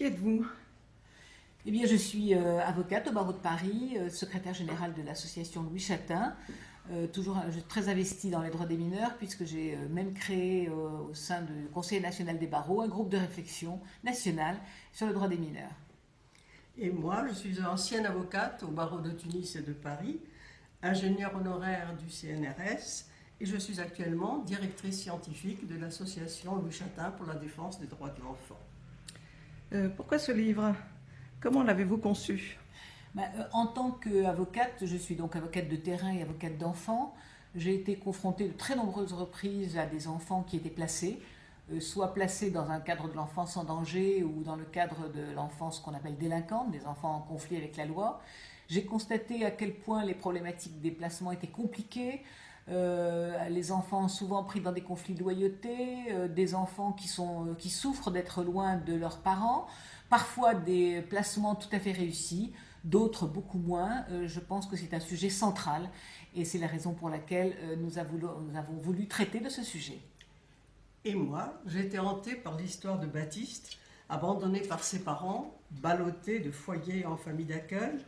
Qui êtes-vous? Eh bien, je suis euh, avocate au barreau de Paris, euh, secrétaire générale de l'association Louis Chatin, euh, toujours très investie dans les droits des mineurs, puisque j'ai même créé au sein du Conseil national des barreaux un groupe de réflexion national sur le droit des mineurs. Et moi, je suis ancienne avocate au barreau de Tunis et de Paris, ingénieure honoraire du CNRS, et je suis actuellement directrice scientifique de l'association Louis Chatin pour la défense des droits de l'enfant. Euh, pourquoi ce livre? Comment l'avez-vous conçu? Bah, euh, En tant qu'avocate, je suis donc avocate de terrain et avocate d'enfants, j'ai été confrontée de très nombreuses reprises à des enfants qui étaient placés, euh, soit placés dans un cadre de l'enfance en danger ou dans le cadre de l'enfance qu'on appelle délinquante, des enfants en conflit avec la loi. J'ai constaté à quel point les problématiques des placements étaient compliquées, euh, les enfants souvent pris dans des conflits de loyauté, euh, des enfants euh, qui souffrent d'être loin de leurs parents, parfois des placements tout à fait réussis, d'autres beaucoup moins. je pense que c'est un sujet central et c'est la raison pour laquelle nous, avons, nous avons voulu traiter de ce sujet. Et moi, j'ai été hantée par l'histoire de Baptiste, abandonné par ses parents, ballotté de foyer en famille d'accueil,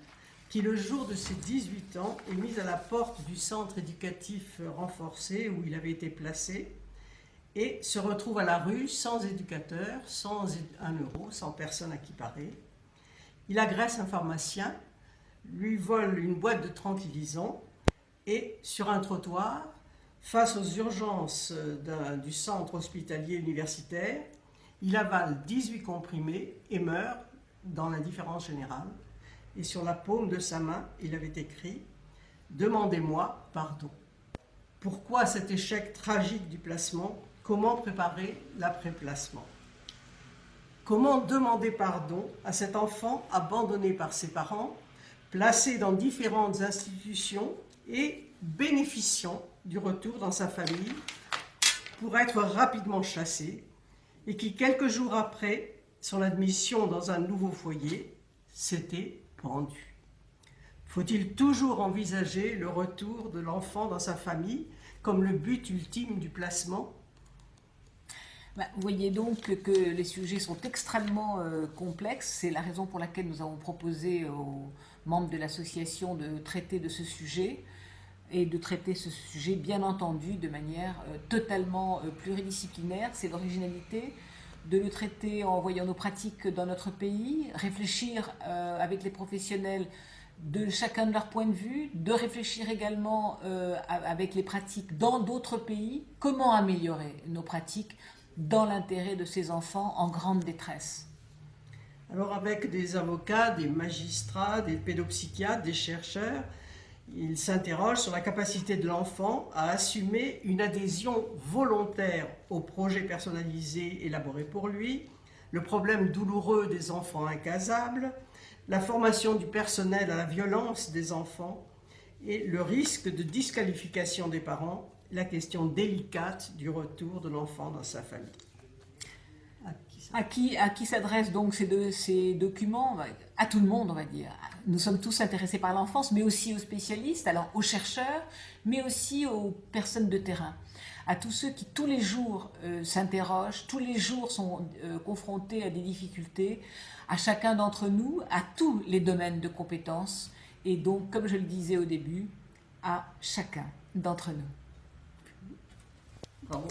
qui le jour de ses 18 ans est mis à la porte du centre éducatif renforcé où il avait été placé et se retrouve à la rue sans éducateur, sans un euro, sans personne à qui parler. Il agresse un pharmacien, lui vole une boîte de tranquillisants et sur un trottoir, face aux urgences du centre hospitalier universitaire, il avale 18 comprimés et meurt dans l'indifférence générale et sur la paume de sa main, il avait écrit « Demandez-moi pardon ». Pourquoi cet échec tragique du placement? Comment préparer l'après-placement? Comment demander pardon à cet enfant abandonné par ses parents, placé dans différentes institutions et bénéficiant du retour dans sa famille pour être rapidement chassé et qui, quelques jours après son admission dans un nouveau foyer, s'était faut-il toujours envisager le retour de l'enfant dans sa famille comme le but ultime du placement? Bah, vous voyez donc que les sujets sont extrêmement euh, complexes. C'est la raison pour laquelle nous avons proposé aux membres de l'association de traiter de ce sujet et de traiter ce sujet, bien entendu, de manière euh, totalement euh, pluridisciplinaire. C'est l'originalité de le traiter en voyant nos pratiques dans notre pays, réfléchir euh, avec les professionnels de chacun de leur point de vue, de réfléchir également euh, avec les pratiques dans d'autres pays, comment améliorer nos pratiques dans l'intérêt de ces enfants en grande détresse. Alors avec des avocats, des magistrats, des pédopsychiatres, des chercheurs, il s'interroge sur la capacité de l'enfant à assumer une adhésion volontaire au projet personnalisé élaboré pour lui, le problème douloureux des enfants incasables, la formation du personnel à la violence des enfants et le risque de disqualification des parents, la question délicate du retour de l'enfant dans sa famille. À qui, s'adressent donc ces, ces documents À tout le monde, on va dire. Nous sommes tous intéressés par l'enfance, mais aussi aux spécialistes, alors aux chercheurs, mais aussi aux personnes de terrain. À tous ceux qui tous les jours euh, s'interrogent, tous les jours sont euh, confrontés à des difficultés, à chacun d'entre nous, à tous les domaines de compétences, et donc, comme je le disais au début, à chacun d'entre nous. Bravo.